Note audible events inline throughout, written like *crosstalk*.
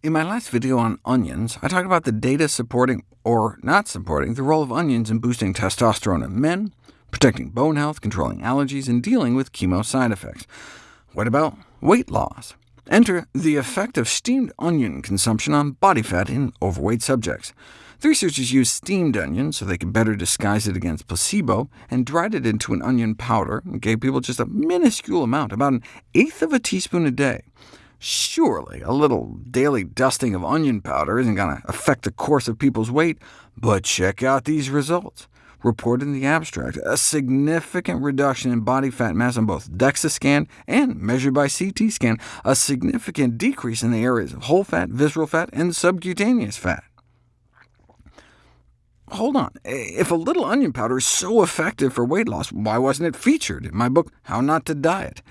In my last video on onions, I talked about the data supporting, or not supporting, the role of onions in boosting testosterone in men, protecting bone health, controlling allergies, and dealing with chemo side effects. What about weight loss? Enter the effect of steamed onion consumption on body fat in overweight subjects. The researchers used steamed onions so they could better disguise it against placebo, and dried it into an onion powder, and gave people just a minuscule amount, about an eighth of a teaspoon a day. Surely a little daily dusting of onion powder isn't going to affect the course of people's weight, but check out these results. Reported in the abstract, a significant reduction in body fat mass on both DEXA scan and measured by CT scan, a significant decrease in the areas of whole fat, visceral fat, and subcutaneous fat. Hold on, if a little onion powder is so effective for weight loss, why wasn't it featured in my book, How Not to Diet?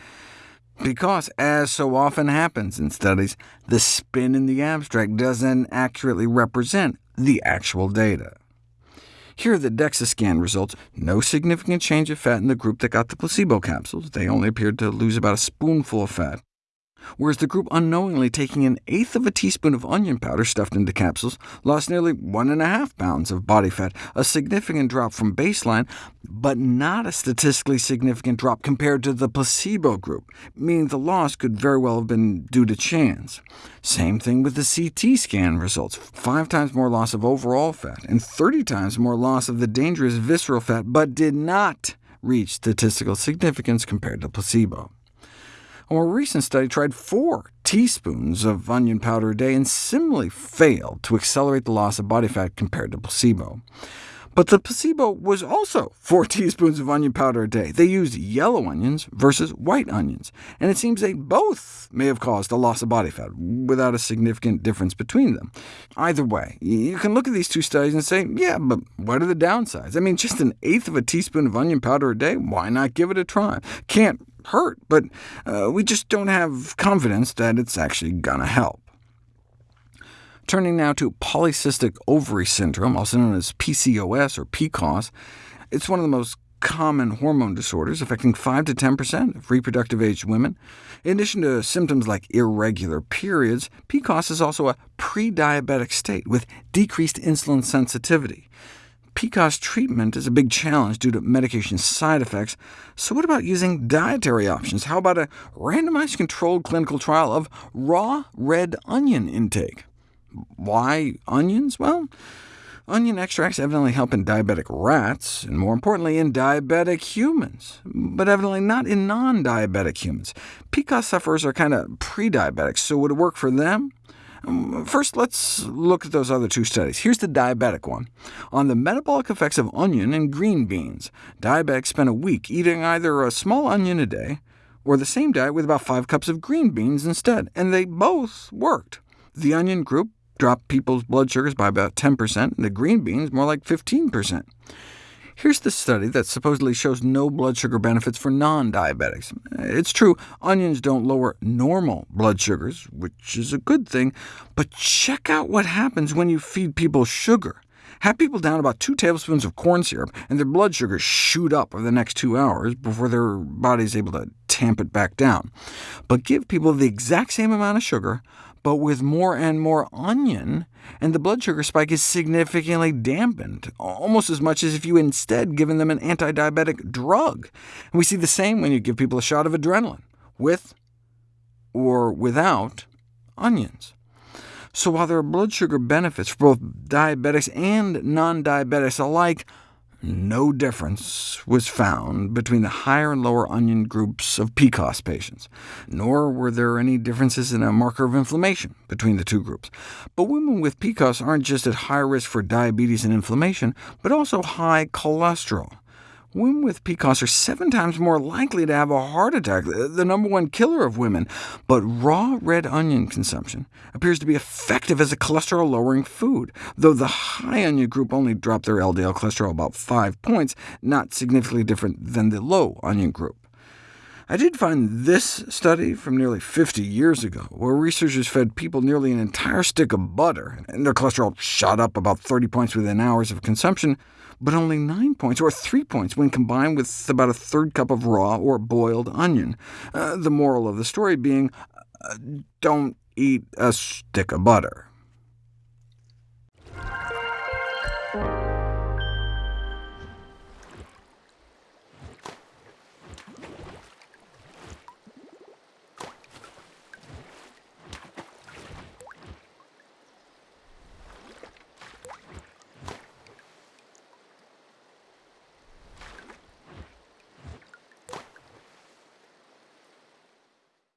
Because, as so often happens in studies, the spin in the abstract doesn't accurately represent the actual data. Here are the DEXA scan results. No significant change of fat in the group that got the placebo capsules. They only appeared to lose about a spoonful of fat whereas the group unknowingly taking an eighth of a teaspoon of onion powder stuffed into capsules lost nearly one and a half pounds of body fat, a significant drop from baseline, but not a statistically significant drop compared to the placebo group, meaning the loss could very well have been due to chance. Same thing with the CT scan results, five times more loss of overall fat, and 30 times more loss of the dangerous visceral fat, but did not reach statistical significance compared to placebo. A more recent study tried four teaspoons of onion powder a day and similarly failed to accelerate the loss of body fat compared to placebo. But the placebo was also 4 *laughs* teaspoons of onion powder a day. They used yellow onions versus white onions, and it seems they both may have caused a loss of body fat, without a significant difference between them. Either way, you can look at these two studies and say, yeah, but what are the downsides? I mean, just an eighth of a teaspoon of onion powder a day, why not give it a try? Can't hurt, but uh, we just don't have confidence that it's actually going to help. Turning now to polycystic ovary syndrome, also known as PCOS or PCOS, it's one of the most common hormone disorders, affecting 5 to 10% of reproductive-aged women. In addition to symptoms like irregular periods, PCOS is also a pre-diabetic state with decreased insulin sensitivity. PCOS treatment is a big challenge due to medication side effects, so what about using dietary options? How about a randomized controlled clinical trial of raw red onion intake? Why onions? Well, onion extracts evidently help in diabetic rats, and more importantly in diabetic humans, but evidently not in non-diabetic humans. PCOS sufferers are kind of pre-diabetic, so would it work for them? Um, first, let's look at those other two studies. Here's the diabetic one. On the metabolic effects of onion and green beans, diabetics spent a week eating either a small onion a day, or the same diet with about 5 cups of green beans instead, and they both worked. The onion group dropped people's blood sugars by about 10%, and the green beans more like 15%. Here's the study that supposedly shows no blood sugar benefits for non-diabetics. It's true, onions don't lower normal blood sugars, which is a good thing, but check out what happens when you feed people sugar. Have people down about 2 tablespoons of corn syrup, and their blood sugars shoot up over the next two hours before their body is able to tamp it back down. But give people the exact same amount of sugar, but with more and more onion, and the blood sugar spike is significantly dampened, almost as much as if you instead given them an anti-diabetic drug. And we see the same when you give people a shot of adrenaline, with or without onions. So while there are blood sugar benefits for both diabetics and non-diabetics alike, no difference was found between the higher and lower onion groups of PCOS patients, nor were there any differences in a marker of inflammation between the two groups. But women with PCOS aren't just at high risk for diabetes and inflammation, but also high cholesterol women with PCOS are seven times more likely to have a heart attack, uh, the number one killer of women. But raw red onion consumption appears to be effective as a cholesterol-lowering food, though the high onion group only dropped their LDL cholesterol about 5 points, not significantly different than the low onion group. I did find this study from nearly 50 years ago, where researchers fed people nearly an entire stick of butter, and their cholesterol shot up about 30 points within hours of consumption, but only 9 points, or 3 points, when combined with about a third cup of raw or boiled onion. Uh, the moral of the story being, uh, don't eat a stick of butter.